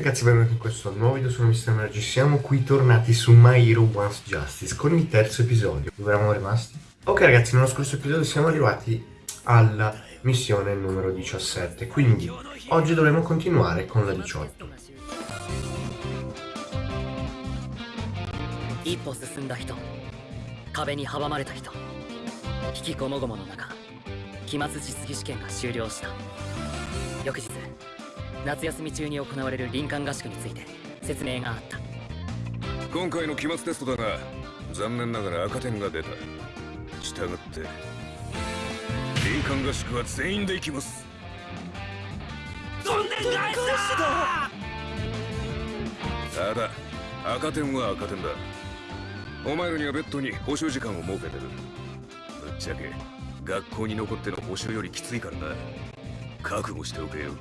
ragazzi, benvenuti in questo nuovo video, sono Mr. Mergi, siamo qui tornati su My Hero Once Justice con il terzo episodio. Dove eravamo rimasti? Ok ragazzi, nello scorso episodio siamo arrivati alla missione numero 17, quindi oggi dovremo continuare con la 18. 一歩進んだ人壁に阻まれた人引きこもごもの中期末実技試験が終了した翌日 夏休み中に行われる林間合宿について説明があった。今回の期末テストだが残念ながら赤点が出た。したがって林間合宿は全員で行きます。どんでん返した！だ赤点は赤点だ。お前らには別途に補習時間を設けてる。ぶっちゃけ学校に残っての補習よりきついからな。覚悟しておけよ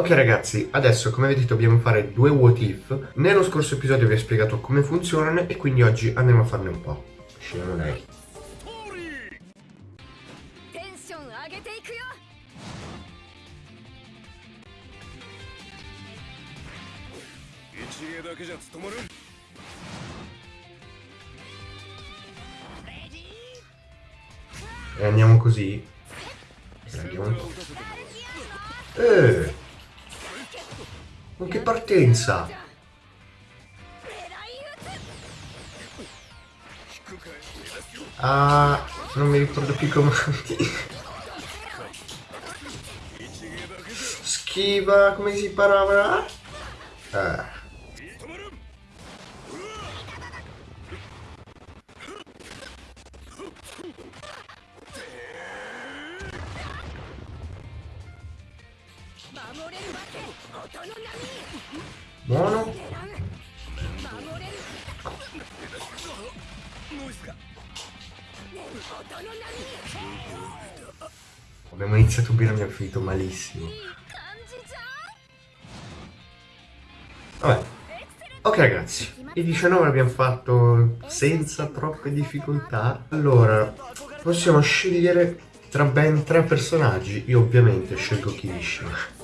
Ok ragazzi, adesso come vedete dobbiamo fare due what if. Nello scorso episodio vi ho spiegato come funzionano e quindi oggi andiamo a farne un po' Scegliamo lei E andiamo così. Andiamo. Un po'. Eh! Ma che partenza! Ah, non mi ricordo più i comandi. Schiva, come si parla? Ah. Buono. Abbiamo iniziato bene, abbiamo finito malissimo. Vabbè. Ok ragazzi, i 19 abbiamo fatto senza troppe difficoltà. Allora, possiamo scegliere tra ben tre personaggi. Io ovviamente scelgo Kirishima.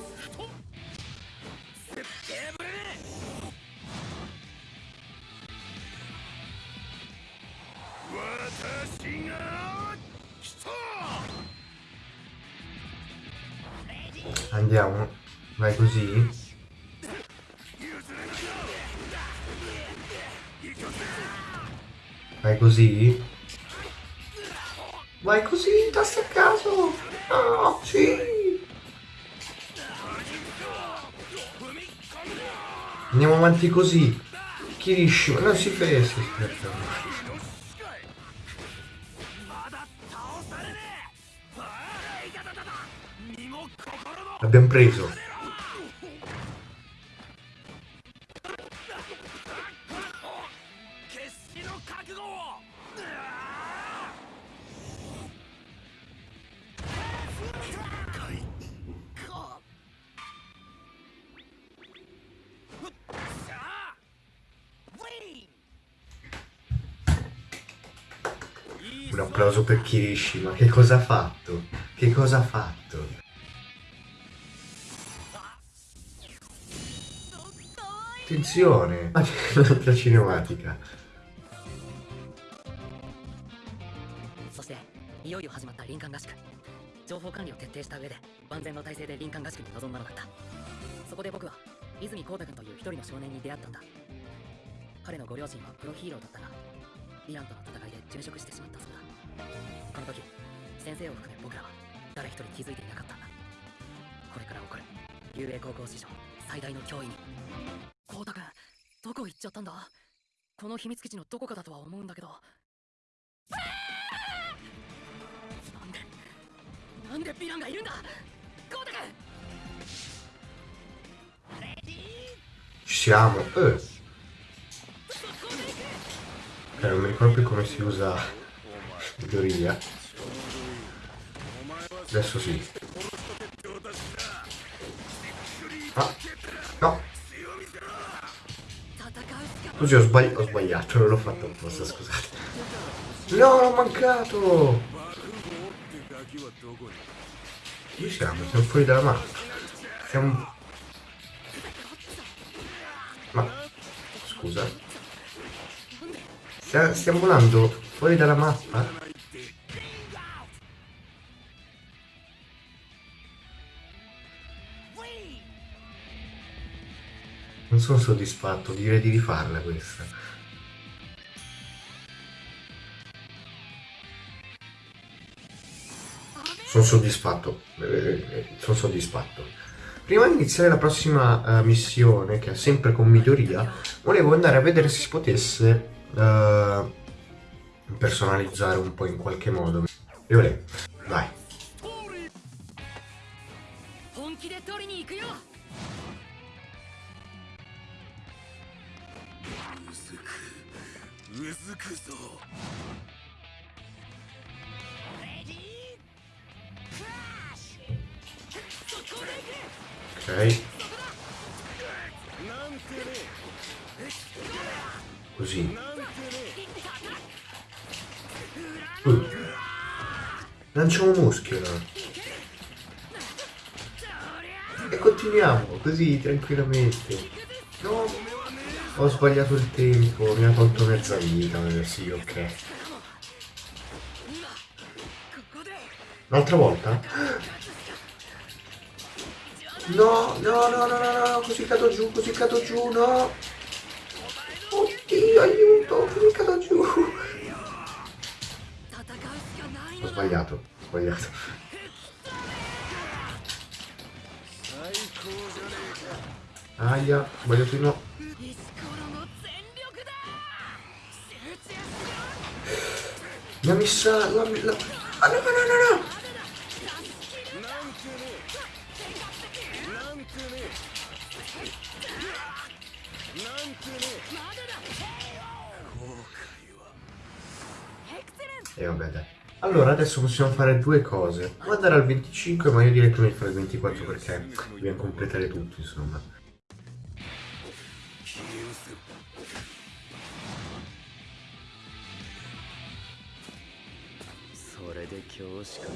Andiamo. Vai così. Vai così. Vai così, tasti a caso. Oh, sì. Andiamo avanti così. Kirishima, non si fessi. Abbiamo preso. Un applauso per Kirishima, che cosa ha fatto? Che cosa ha fatto? Attenzione! Un'altra cinematica. そしていよいよ始まった林間合宿。情報管理を徹底した上で万全の体制で林間合宿に臨んだのだった。そこで僕は泉光太君という一人の少年に出会ったんだ。彼のご両親はプロヒーローだったがヴィランとの戦いで殉職してしまったそうだ。この時先生を含め僕らは誰一人気づいていなかった。んだこれから起こる雄英高校史上最大の脅威に光太くんどこ行っちゃったんだ？この秘密基地のどこかだとは思うんだけど。なんでなんでヴィランがいるんだ？光太くん Siamo eh. eh non mi ricordo più come si usa in teoria. Adesso sì. Ah. Così ho, sbagli ho sbagliato, non l'ho fatto apposta, scusate. No, l'ho mancato! Dove siamo? Siamo fuori dalla mappa. Siamo... Ma scusa. Stia, stiamo volando fuori dalla mappa? Non sono soddisfatto, direi di rifarla questa. Sono soddisfatto, eh, sono soddisfatto. Prima di iniziare la prossima uh, missione, che è sempre con miglioria, volevo andare a vedere se si potesse uh, personalizzare un po' in qualche modo. Violet, vai. うずくぞ Ok. Così. Uh. Lanciamo muschio E continuiamo così tranquillamente. Ho sbagliato il tempo, mi ha tolto mezza vita, eh, sì, ok. Un'altra volta? No, no, no, no, no, no, così cado giù, così cado giù, no! Oddio, aiuto, così cado giù! Ho sbagliato, ho sbagliato. Aia, ho sbagliato di no. Mi ha messa... La, la... Ah, no, no, no, no, no! E vabbè dai. Allora adesso possiamo fare due cose. Può andare al 25 ma io direi che meglio fare il 24 perché dobbiamo completare tutto insomma. で恐縮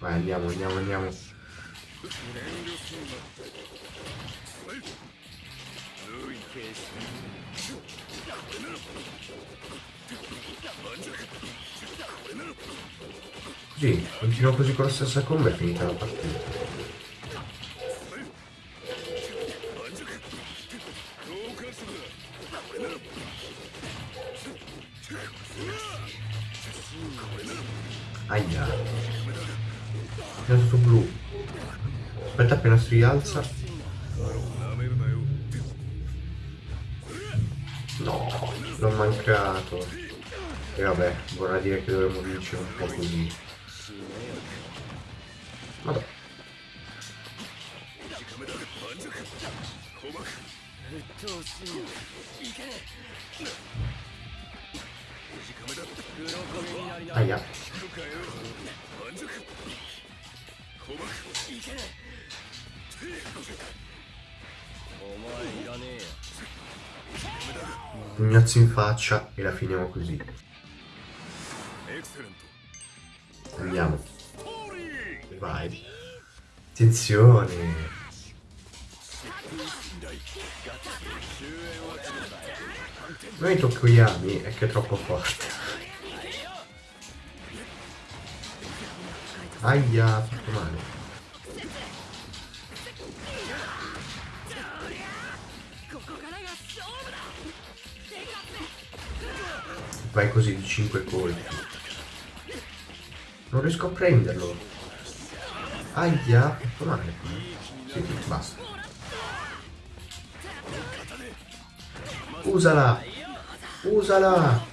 Vai, andiamo, andiamo, andiamo. Così, continuo così con la stessa combo e finita la partita. Aia. È tutto blu. Aspetta appena si rialza. No, l'ho mancato. E vabbè, vorrà dire che dovremmo vincere un po' così. Vabbè. Aia. Pugnazzo in faccia e la finiamo così. Andiamo. Vai. Attenzione. Noi Tokoyami è che è troppo forte. Aia, ha fatto male. Vai così di 5 colpi. Non riesco a prenderlo. Aia, fatto male. Sì, basta. Usala! Usala!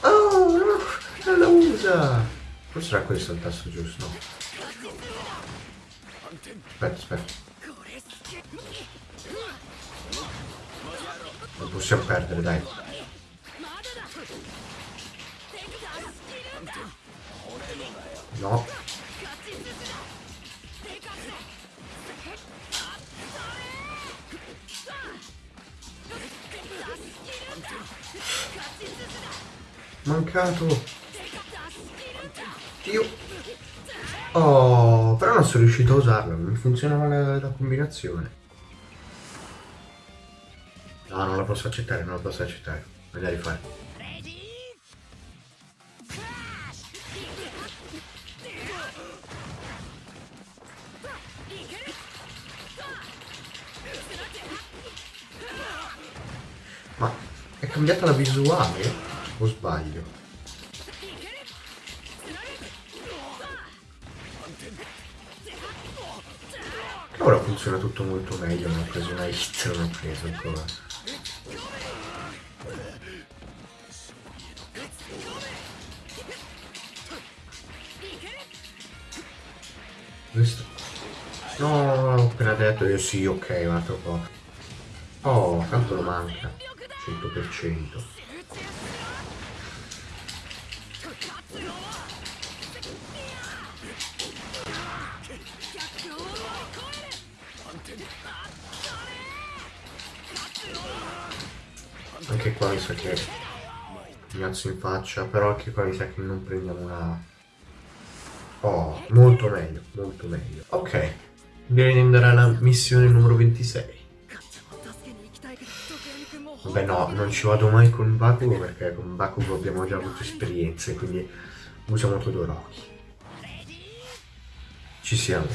Oh, no! Non la usa! Forse era questo il tasto giusto. Aspetta, aspetta. Non possiamo perdere, dai. No. Mancato. Dio. Oh, però non sono riuscito a usarla, non funzionava la, la combinazione. No, non la posso accettare, non la posso accettare. Voglio rifare. Ma è cambiata la visuale? O sbaglio? Ora funziona tutto molto meglio, non ho preso una hit, non ho preso ancora. Questo. No, ho appena detto io sì, ok, un altro po'. Oh, tanto lo manca. 100%. Anche qua mi sa che mi alzo in faccia, però anche qua mi sa che non prendiamo una... Oh, molto meglio, molto meglio. Ok, direi di andare alla missione numero 26. Vabbè no, non ci vado mai con Bakugo perché con Bakugo abbiamo già avuto esperienze, quindi usiamo Todoroki. Ci siamo.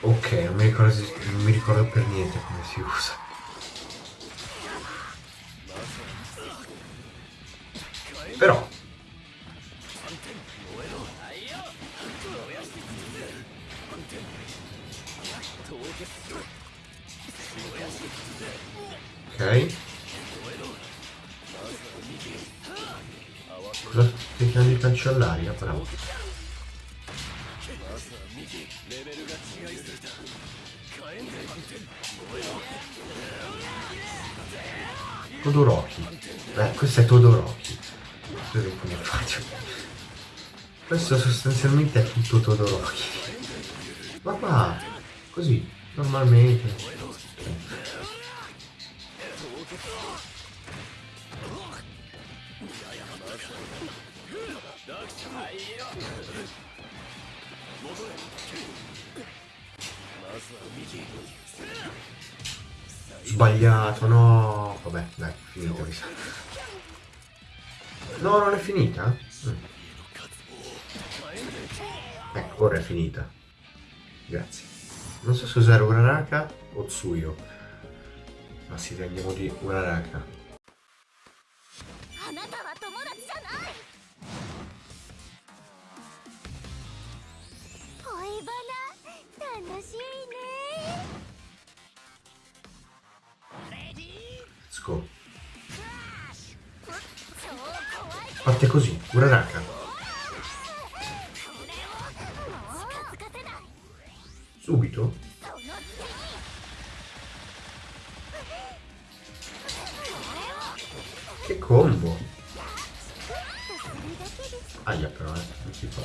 Ok, non mi, ricordo, non mi ricordo per niente come si usa. Però Ok Cosa stai cercando di cancellare? Bravo Todoroki. Beh, questo è Todoroki. Come faccio? Questo sostanzialmente è tutto Todoroki. Ma qua, così, normalmente. Sbagliato, no. Vabbè, dai, finito mi sa. No, non è finita? Mm. Ecco, ora è finita. Grazie. Non so se usare Uraraka o Tsuyo. Ma sì, andiamo di Uraraka. Let's Parte così, Uraraka. Subito? Che combo! Aia però, eh, non si fa.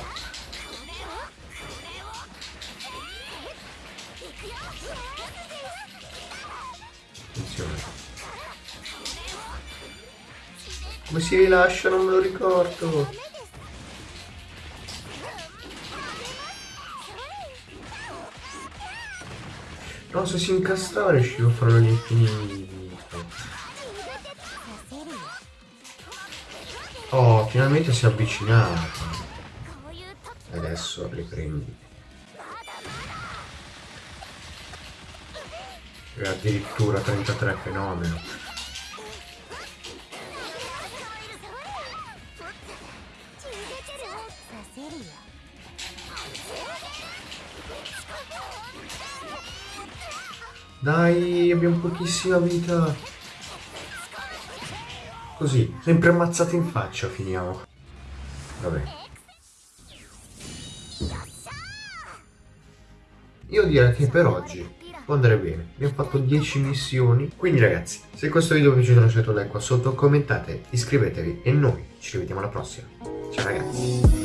Attenzione. Come si rilascia non me lo ricordo. No, se si incastrava riuscivo a farlo all'infinito. Oh, finalmente si è avvicinato. Adesso li prendi. E addirittura 33 fenomeno. Dai, abbiamo pochissima vita. Così, sempre ammazzati in faccia finiamo. Vabbè. Io direi che per oggi può andare bene. Abbiamo fatto 10 missioni. Quindi ragazzi, se questo video vi è piaciuto lasciate un like qua sotto, commentate, iscrivetevi e noi ci rivediamo alla prossima. Ciao ragazzi.